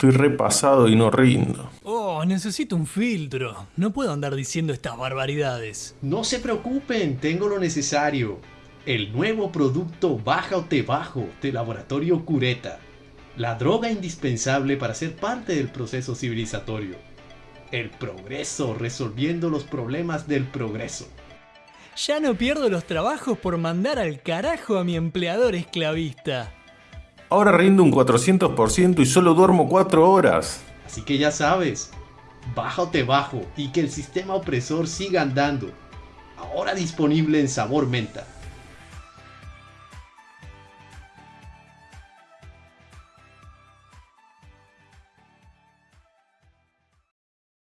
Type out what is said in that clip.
Estoy repasado y no rindo. Oh, necesito un filtro. No puedo andar diciendo estas barbaridades. No se preocupen, tengo lo necesario. El nuevo producto Baja o Te Bajo de Laboratorio Cureta. La droga indispensable para ser parte del proceso civilizatorio. El progreso resolviendo los problemas del progreso. Ya no pierdo los trabajos por mandar al carajo a mi empleador esclavista. Ahora rindo un 400% y solo duermo 4 horas. Así que ya sabes, baja o te bajo y que el sistema opresor siga andando. Ahora disponible en sabor menta.